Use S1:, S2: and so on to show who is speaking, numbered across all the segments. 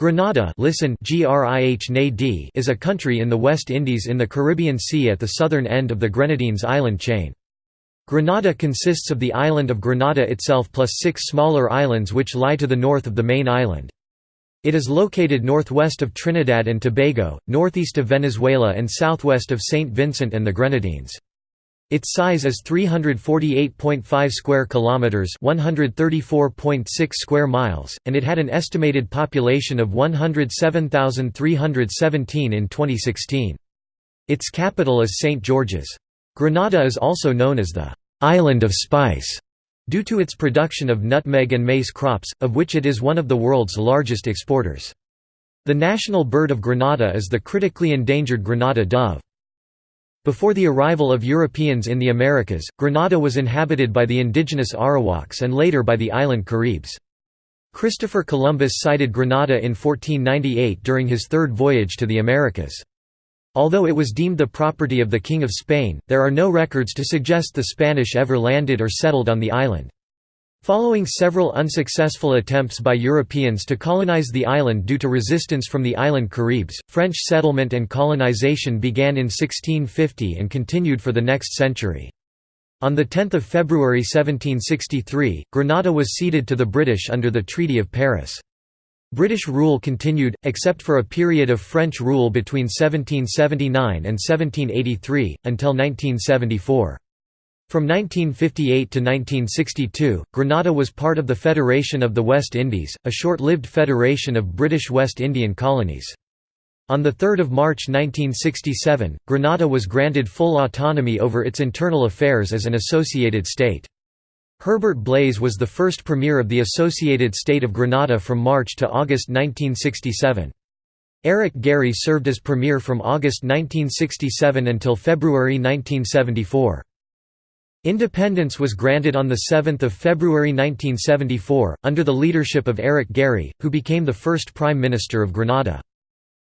S1: Grenada listen is a country in the West Indies in the Caribbean Sea at the southern end of the Grenadines island chain. Grenada consists of the island of Grenada itself plus six smaller islands which lie to the north of the main island. It is located northwest of Trinidad and Tobago, northeast of Venezuela and southwest of St. Vincent and the Grenadines. Its size is 348.5 square kilometers, 134.6 square miles, and it had an estimated population of 107,317 in 2016. Its capital is St. George's. Grenada is also known as the island of spice due to its production of nutmeg and mace crops, of which it is one of the world's largest exporters. The national bird of Grenada is the critically endangered Grenada dove. Before the arrival of Europeans in the Americas, Grenada was inhabited by the indigenous Arawaks and later by the island Caribs. Christopher Columbus sighted Grenada in 1498 during his third voyage to the Americas. Although it was deemed the property of the King of Spain, there are no records to suggest the Spanish ever landed or settled on the island. Following several unsuccessful attempts by Europeans to colonize the island due to resistance from the island Caribs, French settlement and colonization began in 1650 and continued for the next century. On 10 February 1763, Grenada was ceded to the British under the Treaty of Paris. British rule continued, except for a period of French rule between 1779 and 1783, until 1974. From 1958 to 1962, Grenada was part of the Federation of the West Indies, a short-lived federation of British West Indian colonies. On 3 March 1967, Grenada was granted full autonomy over its internal affairs as an associated state. Herbert Blaize was the first premier of the Associated State of Grenada from March to August 1967. Eric Gairy served as premier from August 1967 until February 1974. Independence was granted on 7 February 1974, under the leadership of Eric Gairy, who became the first Prime Minister of Grenada.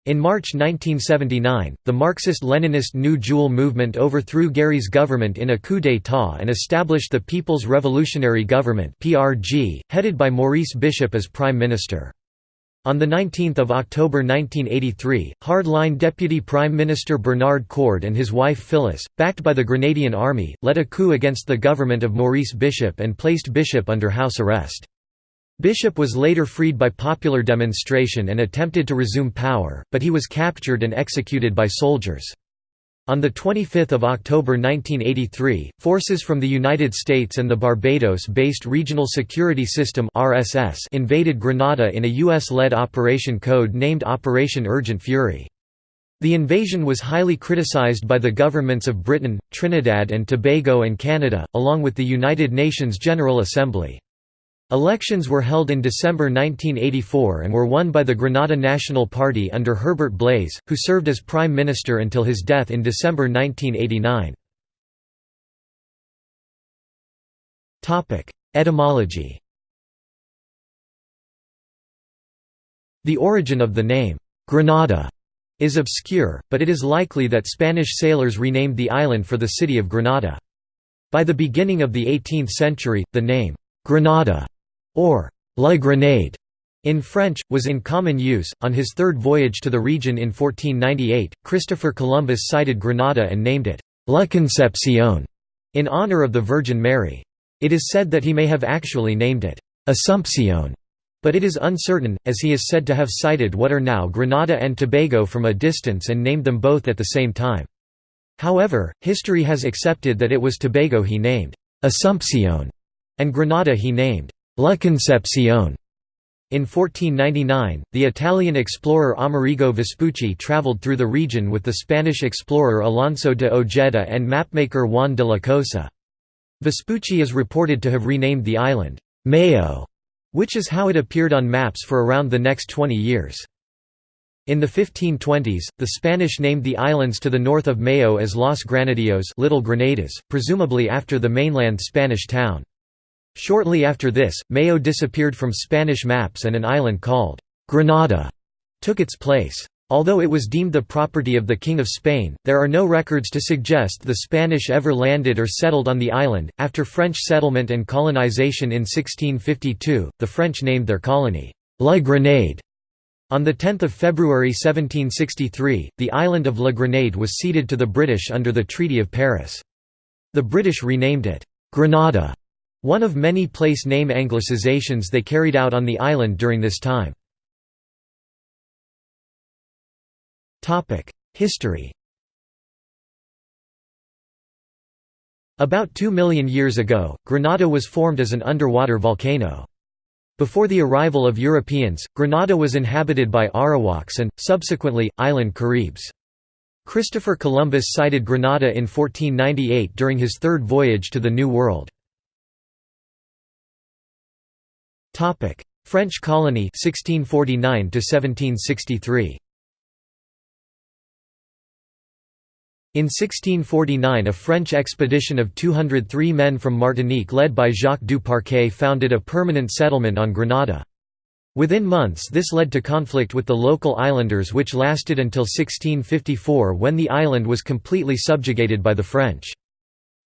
S1: In March 1979, the Marxist-Leninist New Jewel movement overthrew Gairy's government in a coup d'état and established the People's Revolutionary Government headed by Maurice Bishop as Prime Minister. On 19 October 1983, hardline Deputy Prime Minister Bernard Coard and his wife Phyllis, backed by the Grenadian army, led a coup against the government of Maurice Bishop and placed Bishop under house arrest. Bishop was later freed by popular demonstration and attempted to resume power, but he was captured and executed by soldiers. On 25 October 1983, forces from the United States and the Barbados-based Regional Security System invaded Grenada in a U.S.-led operation code named Operation Urgent Fury. The invasion was highly criticized by the governments of Britain, Trinidad and Tobago and Canada, along with the United Nations General Assembly. Elections were held in December 1984 and were won by the Grenada National Party under Herbert Blaize, who served as Prime Minister until his death in December 1989. Etymology The origin of the name, Granada, is obscure, but it is likely that Spanish sailors renamed the island for the city of Granada. By the beginning of the 18th century, the name, Granada or La Grenade in French, was in common use. On his third voyage to the region in 1498, Christopher Columbus sighted Grenada and named it La Concepcion in honor of the Virgin Mary. It is said that he may have actually named it Assumpcion, but it is uncertain, as he is said to have sighted what are now Grenada and Tobago from a distance and named them both at the same time. However, history has accepted that it was Tobago he named Assumpcion and Grenada he named La Concepción. In 1499, the Italian explorer Amerigo Vespucci traveled through the region with the Spanish explorer Alonso de Ojeda and mapmaker Juan de la Cosa. Vespucci is reported to have renamed the island, Mayo, which is how it appeared on maps for around the next 20 years. In the 1520s, the Spanish named the islands to the north of Mayo as Los Granadillos Little Granadas, presumably after the mainland Spanish town. Shortly after this, Mayo disappeared from Spanish maps and an island called Granada took its place. Although it was deemed the property of the King of Spain, there are no records to suggest the Spanish ever landed or settled on the island. After French settlement and colonization in 1652, the French named their colony La Grenade. On 10 February 1763, the island of La Grenade was ceded to the British under the Treaty of Paris. The British renamed it, Grenada, one of many place name anglicizations they carried out on the island during this time. History About 2 million years ago, Granada was formed as an underwater volcano. Before the arrival of Europeans, Granada was inhabited by Arawaks and, subsequently, island Caribs. Christopher Columbus sighted Granada in 1498 during his third voyage to the New World. French colony 1649 to 1763. In 1649 a French expedition of 203 men from Martinique led by Jacques du Parquet founded a permanent settlement on Grenada. Within months this led to conflict with the local islanders which lasted until 1654 when the island was completely subjugated by the French.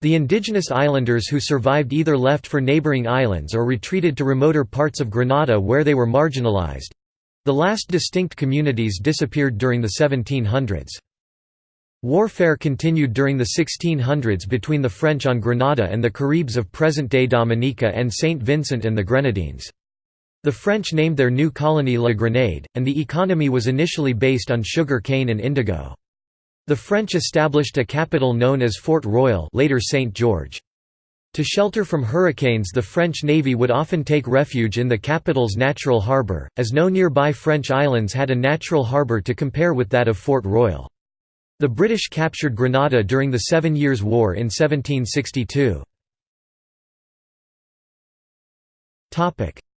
S1: The indigenous islanders who survived either left for neighbouring islands or retreated to remoter parts of Grenada where they were marginalised—the last distinct communities disappeared during the 1700s. Warfare continued during the 1600s between the French on Grenada and the Caribs of present-day Dominica and Saint Vincent and the Grenadines. The French named their new colony La Grenade, and the economy was initially based on sugar cane and indigo. The French established a capital known as Fort Royal later St. George. To shelter from hurricanes the French Navy would often take refuge in the capital's natural harbour, as no nearby French islands had a natural harbour to compare with that of Fort Royal. The British captured Grenada during the Seven Years' War in 1762.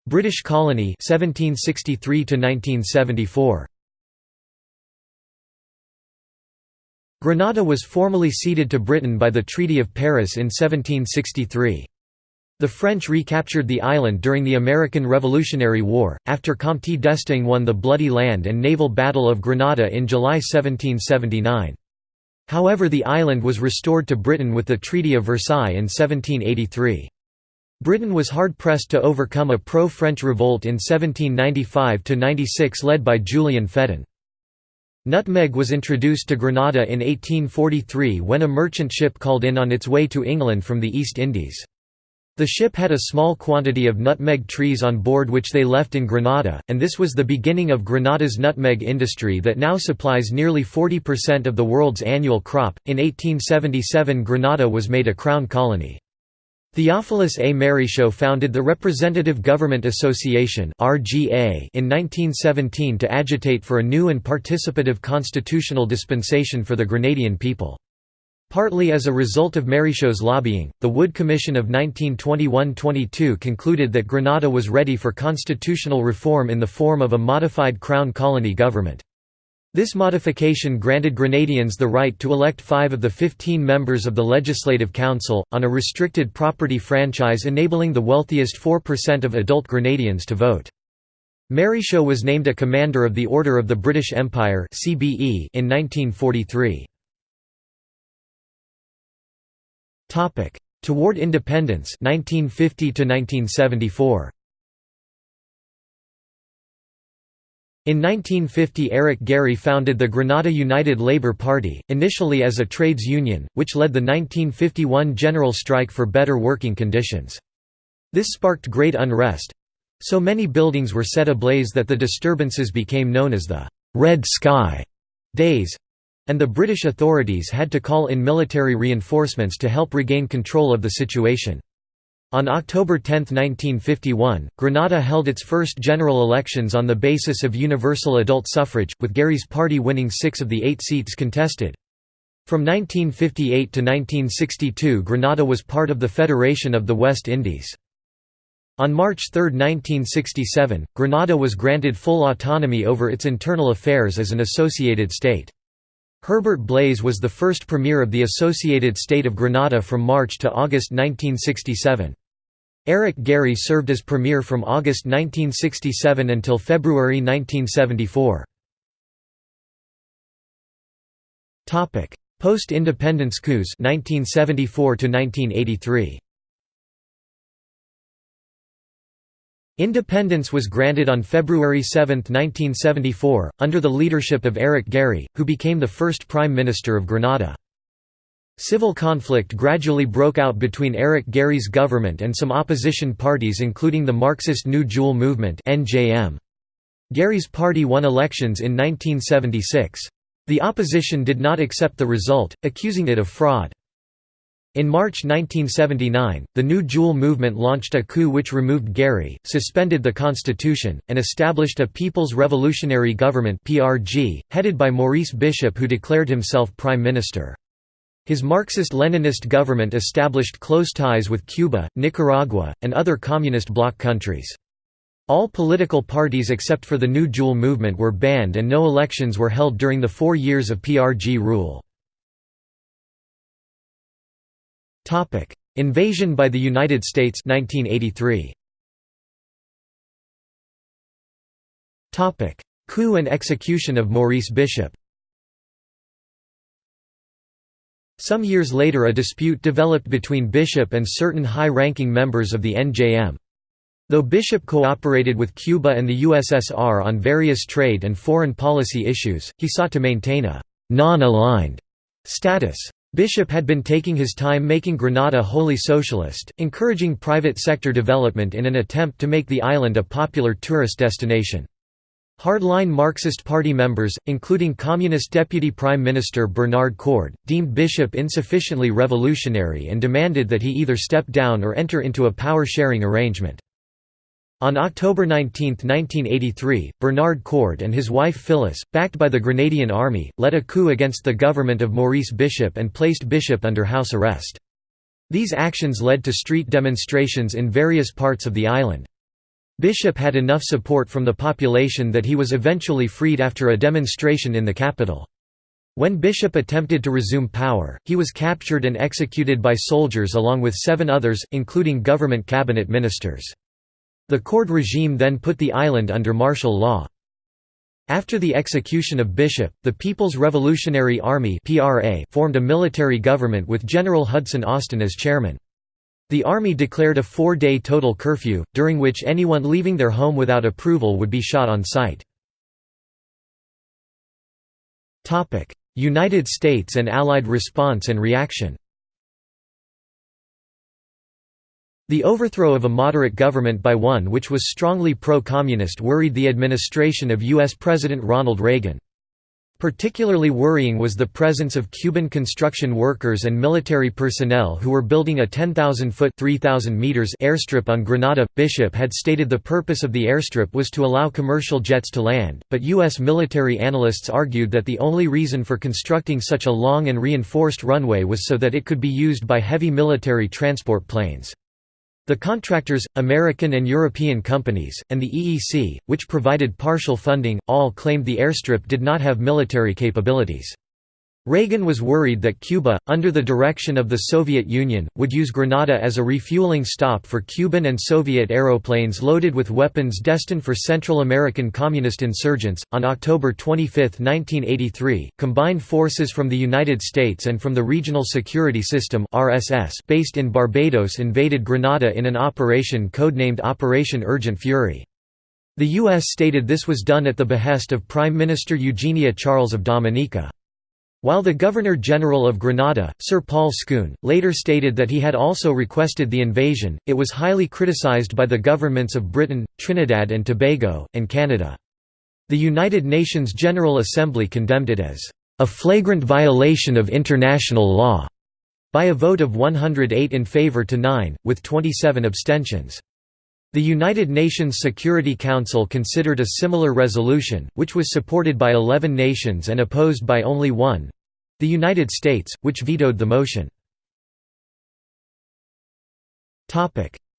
S1: British colony 1763 1974. Grenada was formally ceded to Britain by the Treaty of Paris in 1763. The French recaptured the island during the American Revolutionary War, after Comte d'Estaing won the bloody land and naval Battle of Grenada in July 1779. However the island was restored to Britain with the Treaty of Versailles in 1783. Britain was hard-pressed to overcome a pro-French revolt in 1795–96 led by Julian Fedon. Nutmeg was introduced to Granada in 1843 when a merchant ship called in on its way to England from the East Indies. The ship had a small quantity of nutmeg trees on board which they left in Granada, and this was the beginning of Granada's nutmeg industry that now supplies nearly 40% of the world's annual crop. In 1877, Granada was made a crown colony. Theophilus A. Marryshow founded the Representative Government Association in 1917 to agitate for a new and participative constitutional dispensation for the Grenadian people. Partly as a result of Marryshow's lobbying, the Wood Commission of 1921–22 concluded that Grenada was ready for constitutional reform in the form of a modified Crown colony government. This modification granted Grenadians the right to elect five of the 15 members of the Legislative Council, on a restricted property franchise enabling the wealthiest 4% of adult Grenadians to vote. Marryshow was named a Commander of the Order of the British Empire in 1943. Topic: Toward independence 1950 to 1974. In 1950 Eric Gairy founded the Grenada United Labour Party, initially as a trades union, which led the 1951 general strike for better working conditions. This sparked great unrest. So many buildings were set ablaze that the disturbances became known as the «Red Sky» days and the British authorities had to call in military reinforcements to help regain control of the situation. On October 10, 1951, Grenada held its first general elections on the basis of universal adult suffrage, with Gairy's party winning six of the eight seats contested. From 1958 to 1962 Grenada was part of the Federation of the West Indies. On March 3, 1967, Grenada was granted full autonomy over its internal affairs as an associated state. Herbert Blaize was the first premier of the Associated State of Grenada from March to August 1967. Eric Gairy served as premier from August 1967 until February 1974. Post-independence coups 1974 to 1983. Independence was granted on February 7, 1974, under the leadership of Eric Gairy, who became the first Prime Minister of Grenada. Civil conflict gradually broke out between Eric Gairy's government and some opposition parties including the Marxist New Jewel Movement Gairy's party won elections in 1976. The opposition did not accept the result, accusing it of fraud. In March 1979, the New Jewel movement launched a coup which removed Gairy, suspended the constitution, and established a People's Revolutionary Government (PRG) headed by Maurice Bishop who declared himself prime minister. His Marxist-Leninist government established close ties with Cuba, Nicaragua, and other communist bloc countries. All political parties except for the New Jewel movement were banned and no elections were held during the four years of PRG rule. Invasion by the United States 1983. Topic: Coup and execution of Maurice Bishop Some years later a dispute developed between Bishop and certain high-ranking members of the NJM. Though Bishop cooperated with Cuba and the USSR on various trade and foreign policy issues, he sought to maintain a «non-aligned» status. Bishop had been taking his time making Grenada wholly socialist, encouraging private sector development in an attempt to make the island a popular tourist destination. Hardline Marxist Party members, including Communist Deputy Prime Minister Bernard Coard, deemed Bishop insufficiently revolutionary and demanded that he either step down or enter into a power-sharing arrangement. On October 19, 1983, Bernard Coard and his wife Phyllis, backed by the Grenadian army, led a coup against the government of Maurice Bishop and placed Bishop under house arrest. These actions led to street demonstrations in various parts of the island. Bishop had enough support from the population that he was eventually freed after a demonstration in the capital. When Bishop attempted to resume power, he was captured and executed by soldiers along with seven others, including government cabinet ministers. The Coard regime then put the island under martial law. After the execution of Bishop, the People's Revolutionary Army formed a military government with General Hudson Austin as chairman. The army declared a four-day total curfew, during which anyone leaving their home without approval would be shot on sight. United States and Allied response and reaction The overthrow of a moderate government by one which was strongly pro-communist worried the administration of U.S. President Ronald Reagan. Particularly worrying was the presence of Cuban construction workers and military personnel who were building a 10,000-foot airstrip on Grenada. Bishop had stated the purpose of the airstrip was to allow commercial jets to land, but U.S. military analysts argued that the only reason for constructing such a long and reinforced runway was so that it could be used by heavy military transport planes. The contractors, American and European companies, and the EEC, which provided partial funding, all claimed the airstrip did not have military capabilities. Reagan was worried that Cuba, under the direction of the Soviet Union, would use Grenada as a refueling stop for Cuban and Soviet aeroplanes loaded with weapons destined for Central American communist insurgents. On October 25, 1983, combined forces from the United States and from the Regional Security System (RSS) based in Barbados invaded Grenada in an operation codenamed Operation Urgent Fury. The U.S. stated this was done at the behest of Prime Minister Eugenia Charles of Dominica. While the Governor-General of Grenada, Sir Paul Scoon, later stated that he had also requested the invasion, it was highly criticized by the governments of Britain, Trinidad and Tobago, and Canada. The United Nations General Assembly condemned it as a flagrant violation of international law by a vote of 108 in favor to 9, with 27 abstentions. The United Nations Security Council considered a similar resolution, which was supported by 11 nations and opposed by only one—the United States, which vetoed the motion.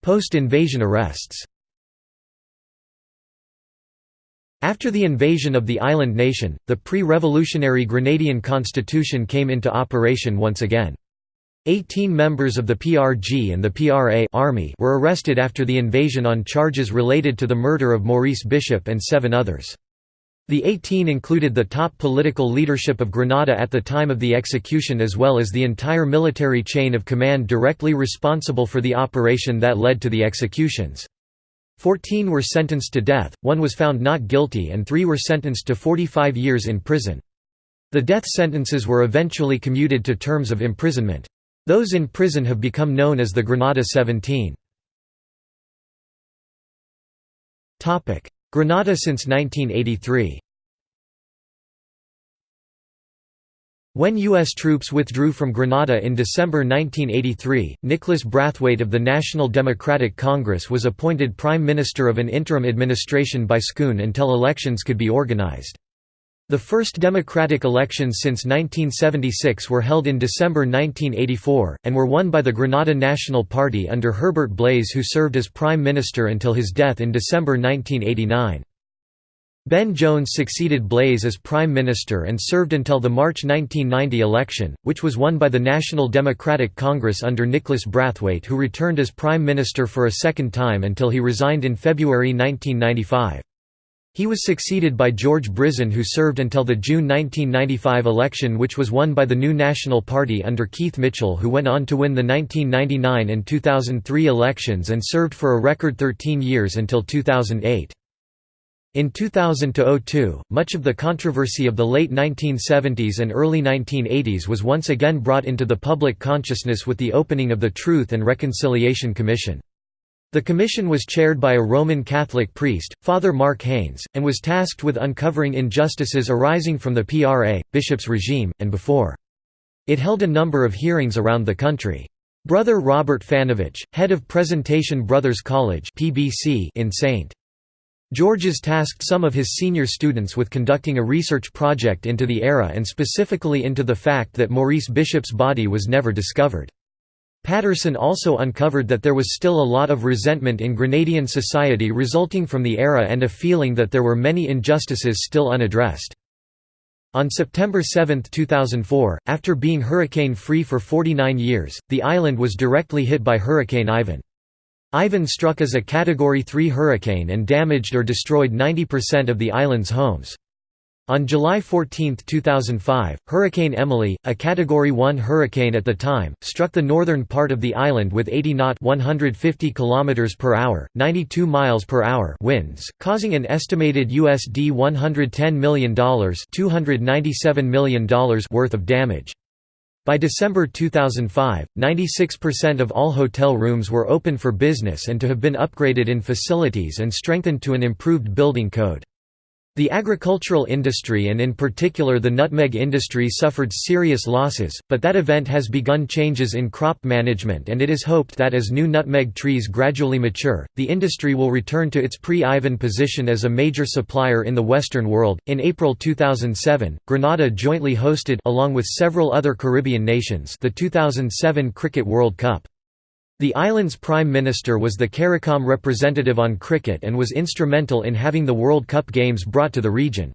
S1: Post-invasion arrests After the invasion of the island nation, the pre-revolutionary Grenadian constitution came into operation once again. Eighteen members of the PRG and the PRA Army were arrested after the invasion on charges related to the murder of Maurice Bishop and seven others. The 18 included the top political leadership of Grenada at the time of the execution as well as the entire military chain of command directly responsible for the operation that led to the executions. Fourteen were sentenced to death, one was found not guilty and three were sentenced to 45 years in prison. The death sentences were eventually commuted to terms of imprisonment. Those in prison have become known as the Granada 17. Granada since 1983 When U.S. troops withdrew from Grenada in December 1983, Nicholas Brathwaite of the National Democratic Congress was appointed Prime Minister of an interim administration by SCOON until elections could be organized. The first democratic elections since 1976 were held in December 1984, and were won by the Grenada National Party under Herbert Blaize who served as Prime Minister until his death in December 1989. Ben Jones succeeded Blaize as Prime Minister and served until the March 1990 election, which was won by the National Democratic Congress under Nicholas Brathwaite who returned as Prime Minister for a second time until he resigned in February 1995. He was succeeded by George Brizan who served until the June 1995 election which was won by the New National Party under Keith Mitchell who went on to win the 1999 and 2003 elections and served for a record 13 years until 2008. In 2000–02, much of the controversy of the late 1970s and early 1980s was once again brought into the public consciousness with the opening of the Truth and Reconciliation Commission. The commission was chaired by a Roman Catholic priest, Father Mark Haynes, and was tasked with uncovering injustices arising from the PRA, bishop's regime, and before. It held a number of hearings around the country. Brother Robert Fanovich, head of Presentation Brothers College in St. George's tasked some of his senior students with conducting a research project into the era and specifically into the fact that Maurice Bishop's body was never discovered. Patterson also uncovered that there was still a lot of resentment in Grenadian society resulting from the era and a feeling that there were many injustices still unaddressed. On September 7, 2004, after being hurricane-free for 49 years, the island was directly hit by Hurricane Ivan. Ivan struck as a Category 3 hurricane and damaged or destroyed 90% of the island's homes. On July 14, 2005, Hurricane Emily, a Category 1 hurricane at the time, struck the northern part of the island with 80 knot 150 km per hour, 92 miles per hour winds, causing an estimated USD $110 million, $297 million worth of damage. By December 2005, 96% of all hotel rooms were open for business and to have been upgraded in facilities and strengthened to an improved building code. The agricultural industry and in particular the nutmeg industry suffered serious losses, but that event has begun changes in crop management and it is hoped that as new nutmeg trees gradually mature, the industry will return to its pre-Ivan position as a major supplier in the Western world. In April 2007, Grenada jointly hosted along with several other Caribbean nations the 2007 Cricket World Cup. The island's prime minister was the CARICOM representative on cricket and was instrumental in having the World Cup games brought to the region.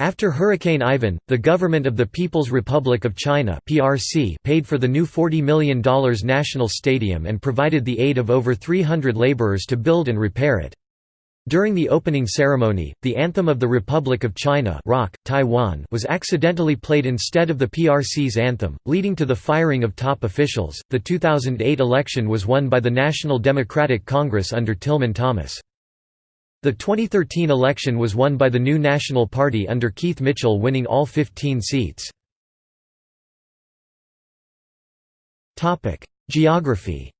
S1: After Hurricane Ivan, the government of the People's Republic of China (PRC) paid for the new $40 million national stadium and provided the aid of over 300 laborers to build and repair it. During the opening ceremony, the anthem of the Republic of China Rock, Taiwan was accidentally played instead of the PRC's anthem, leading to the firing of top officials. The 2008 election was won by the National Democratic Congress under Tillman Thomas. The 2013 election was won by the New National Party under Keith Mitchell winning all 15 seats. Geography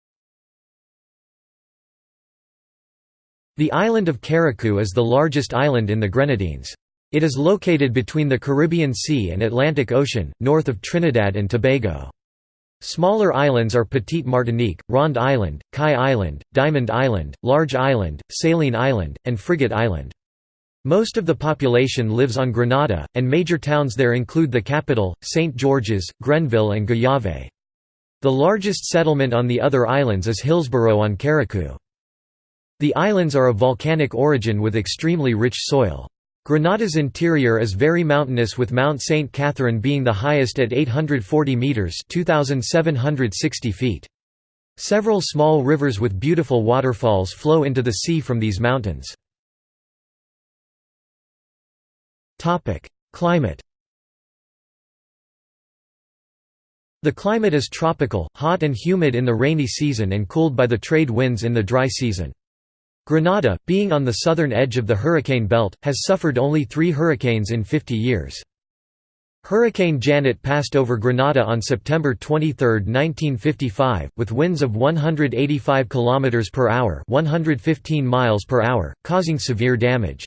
S1: The island of Carriacou is the largest island in the Grenadines. It is located between the Caribbean Sea and Atlantic Ocean, north of Trinidad and Tobago. Smaller islands are Petite Martinique, Ronde Island, Caille Island, Diamond Island, Large Island, Saline Island, and Frigate Island. Most of the population lives on Grenada, and major towns there include the capital, St. George's, Grenville and Gouyave. The largest settlement on the other islands is Hillsborough on Carriacou. The islands are of volcanic origin with extremely rich soil. Grenada's interior is very mountainous with Mount St. Catherine being the highest at 840 metres 2,760 feet. Several small rivers with beautiful waterfalls flow into the sea from these mountains. Climate The climate is tropical, hot and humid in the rainy season and cooled by the trade winds in the dry season. Grenada, being on the southern edge of the hurricane belt, has suffered only three hurricanes in 50 years. Hurricane Janet passed over Grenada on September 23, 1955, with winds of 185 km per hour, 115 miles per hour, causing severe damage.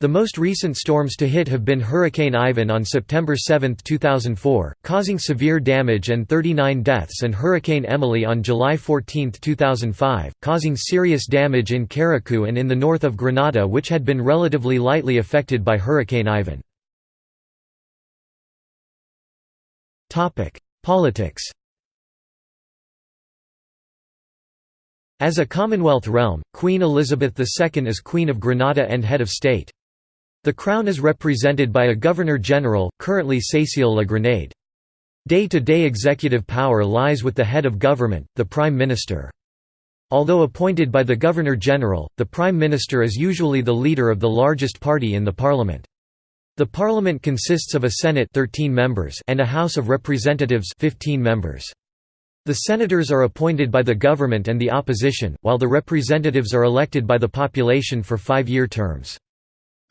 S1: The most recent storms to hit have been Hurricane Ivan on September 7, 2004, causing severe damage and 39 deaths and Hurricane Emily on July 14, 2005, causing serious damage in Carriacou and in the north of Grenada which had been relatively lightly affected by Hurricane Ivan. Politics As a Commonwealth realm, Queen Elizabeth II is Queen of Grenada and head of state. The Crown is represented by a Governor-General, currently Cécile La Grenade. Day-to-day -day executive power lies with the head of government, the Prime Minister. Although appointed by the Governor-General, the Prime Minister is usually the leader of the largest party in the Parliament. The Parliament consists of a Senate 13 members and a House of Representatives 15 members. The senators are appointed by the government and the opposition, while the representatives are elected by the population for five-year terms.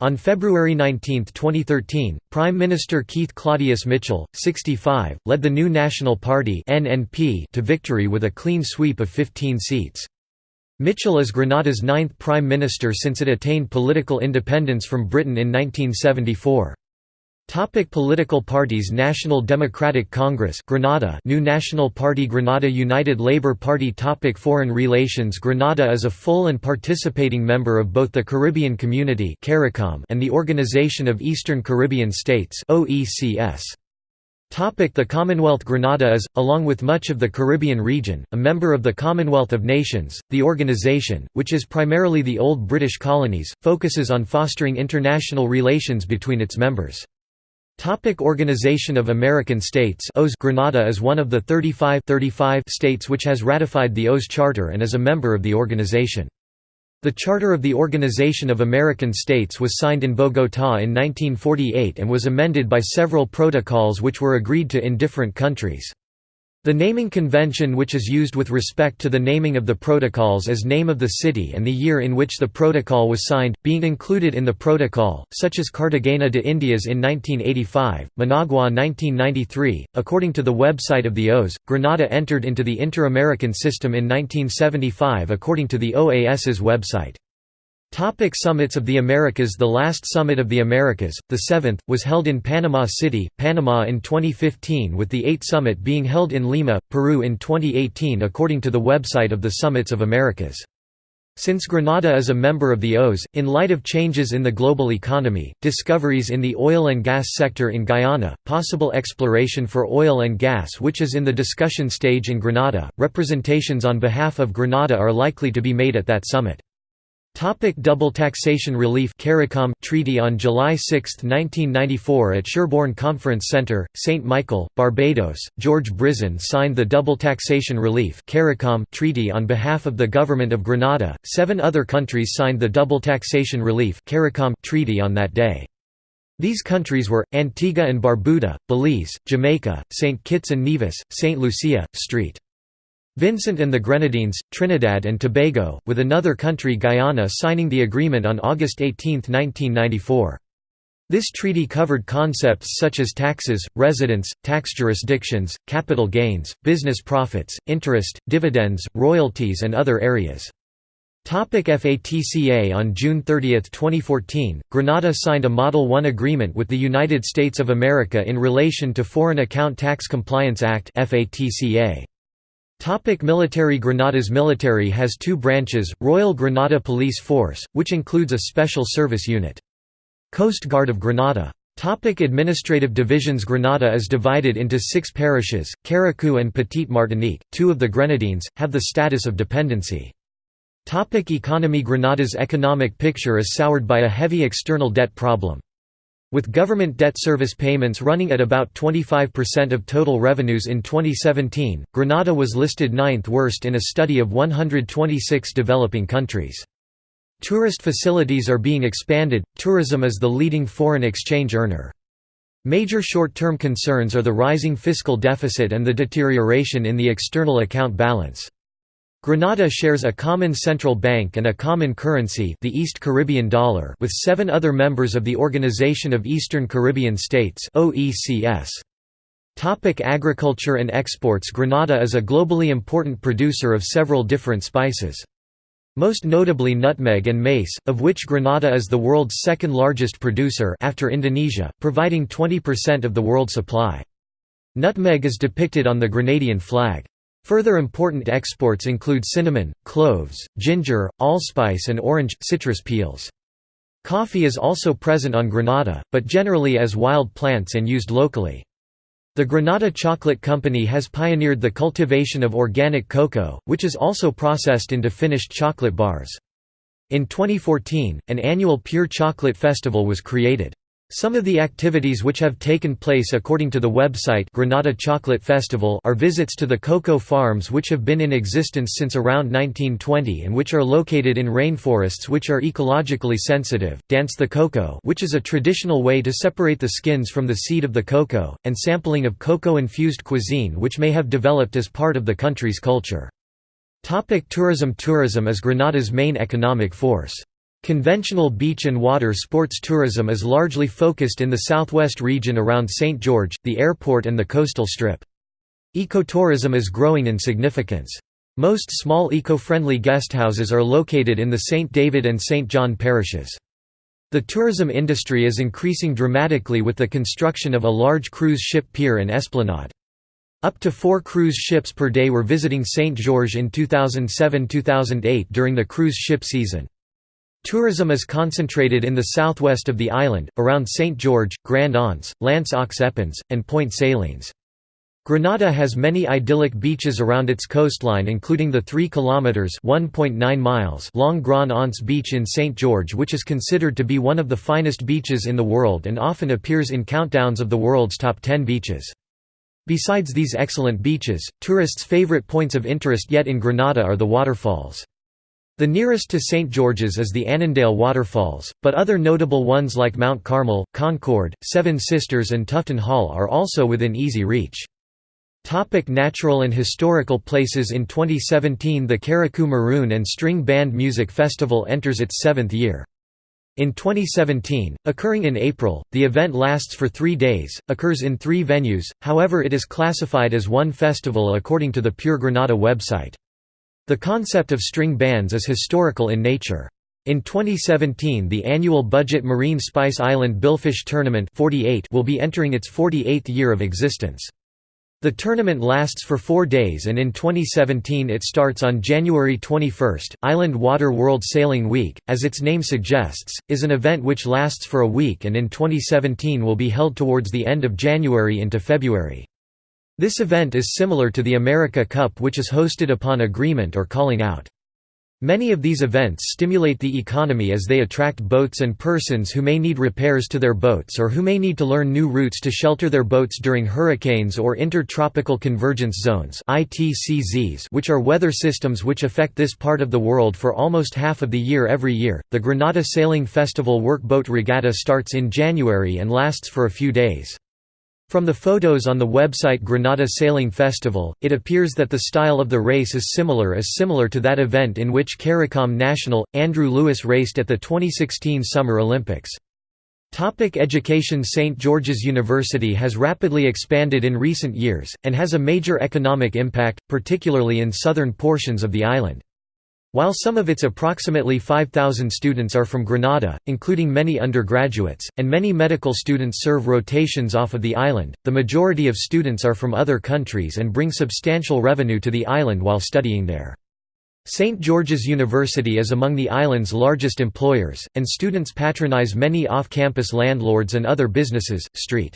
S1: On February 19, 2013, Prime Minister Keith Claudius Mitchell, 65, led the New National Party (NNP) to victory with a clean sweep of 15 seats. Mitchell is Grenada's ninth Prime Minister since it attained political independence from Britain in 1974. Topic political parties National Democratic Congress Grenada New National Party Grenada United Labour Party Topic Foreign relations Grenada is a full and participating member of both the Caribbean Community and the Organization of Eastern Caribbean States OECS. Topic the Commonwealth Grenada is, along with much of the Caribbean region, a member of the Commonwealth of Nations. The organization, which is primarily the old British colonies, focuses on fostering international relations between its members. Topic Organization of American States OAS Grenada is one of the 35, 35 states which has ratified the OAS Charter and is a member of the organization. The Charter of the Organization of American States was signed in Bogotá in 1948 and was amended by several protocols which were agreed to in different countries. The naming convention which is used with respect to the naming of the protocols is name of the city and the year in which the protocol was signed, being included in the protocol, such as Cartagena de Indias in 1985, Managua 1993. According to the website of the OAS, Granada entered into the Inter-American System in 1975 according to the OAS's website. Topic summits of the Americas The last Summit of the Americas, the seventh, was held in Panama City, Panama in 2015 with the eighth summit being held in Lima, Peru in 2018 according to the website of the Summits of Americas. Since Grenada is a member of the OAS, in light of changes in the global economy, discoveries in the oil and gas sector in Guyana, possible exploration for oil and gas which is in the discussion stage in Grenada, representations on behalf of Grenada are likely to be made at that summit. Topic double taxation relief CARICOM Treaty on July 6, 1994 at Sherbourne Conference Centre, St. Michael, Barbados, George Brizan signed the Double Taxation Relief CARICOM Treaty on behalf of the Government of Grenada. Seven other countries signed the Double Taxation Relief CARICOM Treaty on that day. These countries were, Antigua and Barbuda, Belize, Jamaica, St. Kitts and Nevis, St. Lucia, St. Vincent and the Grenadines, Trinidad and Tobago, with another country Guyana signing the agreement on August 18, 1994. This treaty covered concepts such as taxes, residence, tax jurisdictions, capital gains, business profits, interest, dividends, royalties and other areas. FATCA On June 30, 2014, Grenada signed a Model 1 agreement with the United States of America in relation to Foreign Account Tax Compliance Act FATCA. Topic military Grenada's military has two branches, Royal Grenada Police Force, which includes a special service unit. Coast Guard of Grenada. Topic administrative divisions Grenada is divided into six parishes, Carriacou and Petite Martinique, two of the Grenadines, have the status of dependency. Topic economy Grenada's economic picture is soured by a heavy external debt problem. With government debt service payments running at about 25% of total revenues in 2017, Grenada was listed ninth worst in a study of 126 developing countries. Tourist facilities are being expanded, tourism is the leading foreign exchange earner. Major short-term concerns are the rising fiscal deficit and the deterioration in the external account balance. Grenada shares a common central bank and a common currency the East Caribbean dollar with seven other members of the Organization of Eastern Caribbean States OECS. Topic agriculture and exports Grenada is a globally important producer of several different spices. Most notably nutmeg and mace, of which Grenada is the world's second largest producer after Indonesia, providing 20% of the world supply. Nutmeg is depicted on the Grenadian flag. Further important exports include cinnamon, cloves, ginger, allspice and orange, citrus peels. Coffee is also present on Granada, but generally as wild plants and used locally. The Granada Chocolate Company has pioneered the cultivation of organic cocoa, which is also processed into finished chocolate bars. In 2014, an annual Pure Chocolate Festival was created. Some of the activities which have taken place according to the website Grenada Chocolate Festival are visits to the cocoa farms which have been in existence since around 1920 and which are located in rainforests which are ecologically sensitive, dance the cocoa which is a traditional way to separate the skins from the seed of the cocoa, and sampling of cocoa-infused cuisine which may have developed as part of the country's culture. Topic tourism Tourism is Granada's main economic force. Conventional beach and water sports tourism is largely focused in the southwest region around St. George, the airport and the coastal strip. Ecotourism is growing in significance. Most small eco-friendly guesthouses are located in the St. David and St. John parishes. The tourism industry is increasing dramatically with the construction of a large cruise ship pier and esplanade. Up to four cruise ships per day were visiting St. George in 2007–2008 during the cruise ship season. Tourism is concentrated in the southwest of the island, around St. George, Grand Anse, L'Anse aux Epins, and Point Salines. Grenada has many idyllic beaches around its coastline including the 3 km (1.9 miles) long Grand Anse Beach in St. George which is considered to be one of the finest beaches in the world and often appears in countdowns of the world's top 10 beaches. Besides these excellent beaches, tourists' favorite points of interest yet in Grenada are the waterfalls. The nearest to St. George's is the Annandale Waterfalls, but other notable ones like Mount Carmel, Concord, Seven Sisters and Tufton Hall are also within easy reach. Topic natural and historical places In 2017 the Carriacou Maroon and String Band Music Festival enters its seventh year. In 2017, occurring in April, the event lasts for three days, occurs in three venues, however it is classified as one festival according to the Pure Grenada website. The concept of string bands is historical in nature. In 2017 the annual budget Marine Spice Island Billfish Tournament 48 will be entering its 48th year of existence. The tournament lasts for four days and in 2017 it starts on January 21. Island Water World Sailing Week, as its name suggests, is an event which lasts for a week and in 2017 will be held towards the end of January into February. This event is similar to the America Cup which is hosted upon agreement or calling out. Many of these events stimulate the economy as they attract boats and persons who may need repairs to their boats or who may need to learn new routes to shelter their boats during hurricanes or intertropical convergence zones which are weather systems which affect this part of the world for almost half of the year every year. The Granada Sailing Festival Workboat Regatta starts in January and lasts for a few days. From the photos on the website Granada Sailing Festival, it appears that the style of the race is similar as similar to that event in which CARICOM national, Andrew Lewis raced at the 2016 Summer Olympics. Topic education St. George's University has rapidly expanded in recent years, and has a major economic impact, particularly in southern portions of the island. While some of its approximately 5,000 students are from Grenada, including many undergraduates, and many medical students serve rotations off of the island, the majority of students are from other countries and bring substantial revenue to the island while studying there. St. George's University is among the island's largest employers, and students patronize many off-campus landlords and other businesses. St.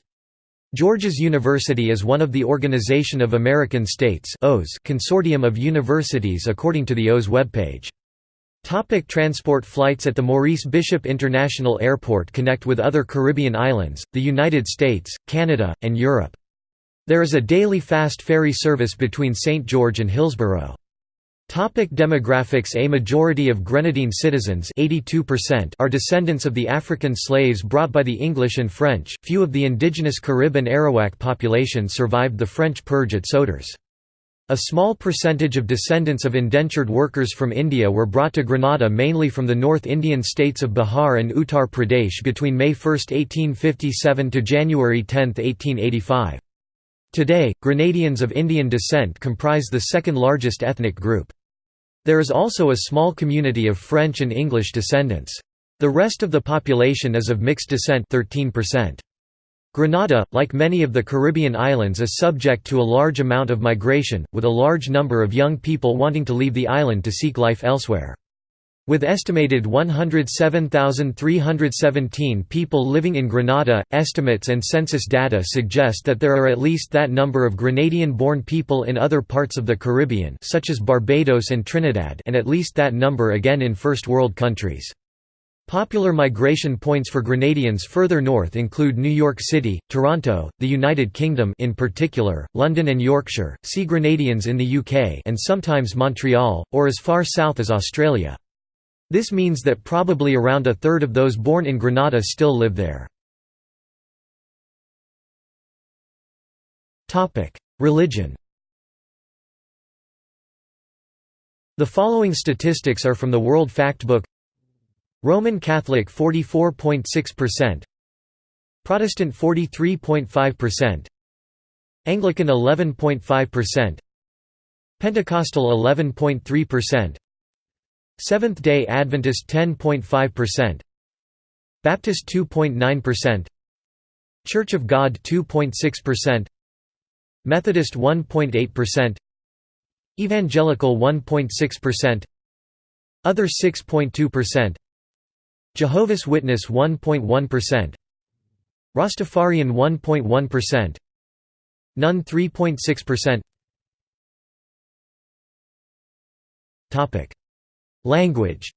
S1: George's University is one of the Organization of American States consortium of universities according to the OAS webpage. Topic transport Flights at the Maurice Bishop International Airport connect with other Caribbean islands, the United States, Canada, and Europe. There is a daily fast ferry service between St. George and Hillsborough. Topic demographics A majority of Grenadine citizens are descendants of the African slaves brought by the English and French, few of the indigenous Carib and Arawak population survived the French purge at Sauteurs. A small percentage of descendants of indentured workers from India were brought to Grenada mainly from the North Indian states of Bihar and Uttar Pradesh between May 1, 1857 to January 10, 1885. Today, Grenadians of Indian descent comprise the second largest ethnic group. There is also a small community of French and English descendants. The rest of the population is of mixed descent 13%. Grenada, like many of the Caribbean islands is subject to a large amount of migration, with a large number of young people wanting to leave the island to seek life elsewhere. With estimated 107,317 people living in Grenada, estimates and census data suggest that there are at least that number of Grenadian-born people in other parts of the Caribbean such as Barbados and Trinidad and at least that number again in First World countries. Popular migration points for Grenadians further north include New York City, Toronto, the United Kingdom in particular, London and Yorkshire, see Grenadians in the UK and sometimes Montreal, or as far south as Australia. This means that probably around a third of those born in Grenada still live there. Religion The following statistics are from the World Factbook. Roman Catholic 44.6%, Protestant 43.5%, Anglican 11.5%, Pentecostal 11.3%, Seventh-day Adventist 10.5%, Baptist 2.9%, Church of God 2.6%, Methodist 1.8%, Evangelical 1.6%, Other 6.2%, Jehovah's Witness 1.1%, Rastafarian 1.1%, None 3.6%. Topic: Language.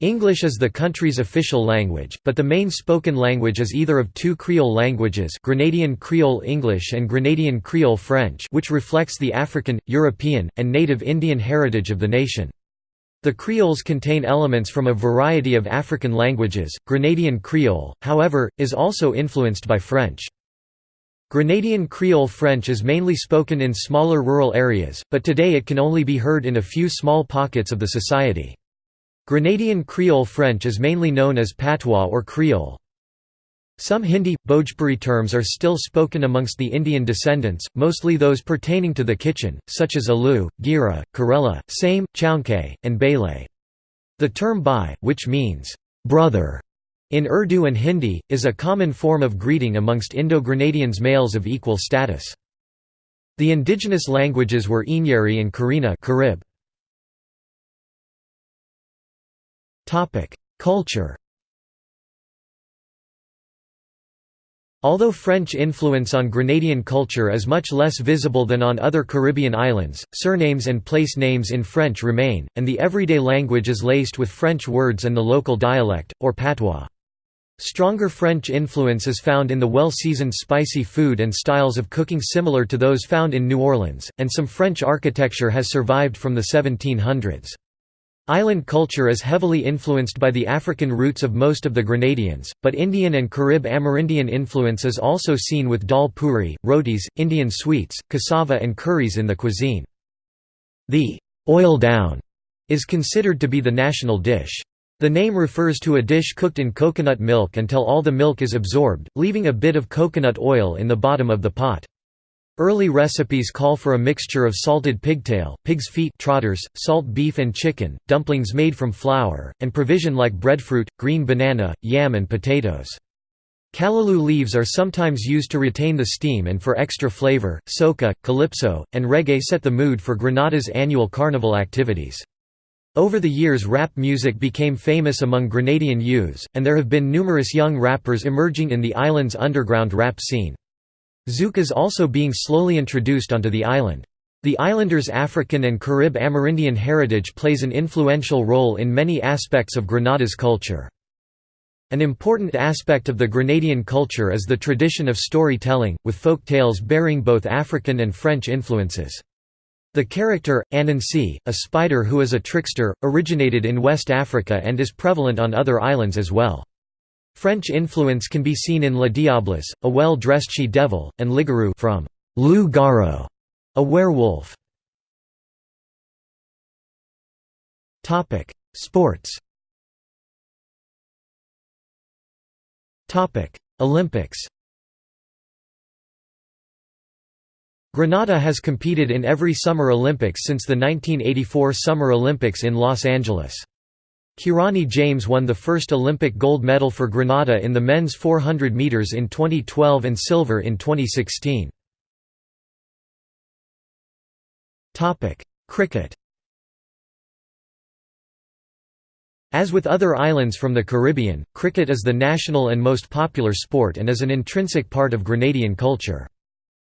S1: English is the country's official language, but the main spoken language is either of two Creole languages Grenadian Creole English and Grenadian Creole French which reflects the African, European, and native Indian heritage of the nation. The Creoles contain elements from a variety of African languages. Grenadian Creole, however, is also influenced by French. Grenadian Creole French is mainly spoken in smaller rural areas, but today it can only be heard in a few small pockets of the society. Grenadian Creole French is mainly known as patois or Creole. Some Hindi, Bhojpuri terms are still spoken amongst the Indian descendants, mostly those pertaining to the kitchen, such as Alu, Gira, Karela, Same, Chaunke, and Bele. The term bhai, which means, brother, in Urdu and Hindi, is a common form of greeting amongst Indo-Grenadians males of equal status. The indigenous languages were Inyeri and Karina Carib. Culture Although French influence on Grenadian culture is much less visible than on other Caribbean islands, surnames and place names in French remain, and the everyday language is laced with French words and the local dialect, or patois. Stronger French influence is found in the well-seasoned spicy food and styles of cooking similar to those found in New Orleans, and some French architecture has survived from the 1700s. Island culture is heavily influenced by the African roots of most of the Grenadians, but Indian and Carib Amerindian influence is also seen with dal puri, rotis, Indian sweets, cassava and curries in the cuisine. The «oil down» is considered to be the national dish. The name refers to a dish cooked in coconut milk until all the milk is absorbed, leaving a bit of coconut oil in the bottom of the pot. Early recipes call for a mixture of salted pigtail, pig's feet trotters, salt beef and chicken, dumplings made from flour, and provision like breadfruit, green banana, yam and potatoes. Callaloo leaves are sometimes used to retain the steam and for extra flavor. Soca, calypso, and reggae set the mood for Grenada's annual carnival activities. Over the years rap music became famous among Grenadian youths, and there have been numerous young rappers emerging in the island's underground rap scene. Zouk is also being slowly introduced onto the island. The islanders' African and Carib Amerindian heritage plays an influential role in many aspects of Grenada's culture. An important aspect of the Grenadian culture is the tradition of storytelling, with folk tales bearing both African and French influences. The character, Anansi, a spider who is a trickster, originated in West Africa and is prevalent on other islands as well. French influence can be seen in La Diablesse, a well-dressed she-devil, and Ligarou from Loup Garou, a werewolf. Sports Olympics Grenada has competed in every Summer Olympics since the 1984 Summer Olympics in Los Angeles. Kirani James won the first Olympic gold medal for Grenada in the men's 400 metres in 2012 and silver in 2016. Topic: Cricket As with other islands from the Caribbean, cricket is the national and most popular sport and is an intrinsic part of Grenadian culture.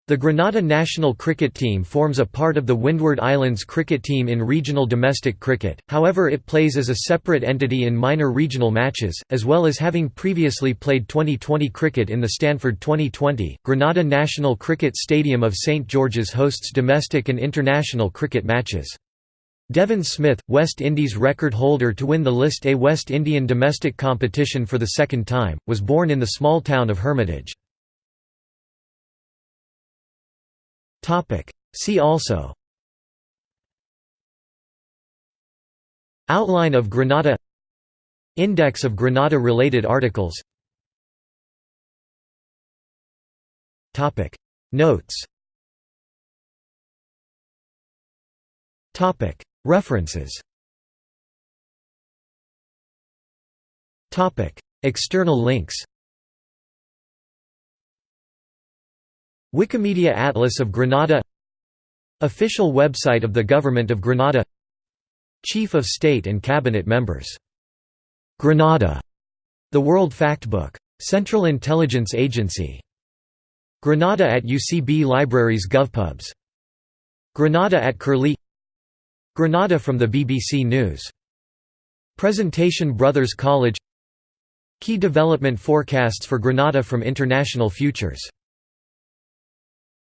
S1: The Grenada national cricket team forms a part of the Windward Islands cricket team in regional domestic cricket, however it plays as a separate entity in minor regional matches, as well as having previously played 2020 cricket in the Stanford 2020. Grenada National Cricket Stadium of St George's hosts domestic and international cricket matches. Devon Smith, West Indies record holder to win the List A West Indian domestic competition for the second time, was born in the small town of Hermitage. See also. Outline of Grenada. Index of Grenada-related articles. Topic. Notes. Topic. References. Topic. External links Wikimedia Atlas of Grenada Official website of the Government of Grenada Chief of State and Cabinet members. Grenada. The World Factbook. Central Intelligence Agency. Grenada at UCB Libraries GovPubs. Grenada at Curlie Grenada from the BBC News. Presentation Brothers College Key development forecasts for Grenada from International Futures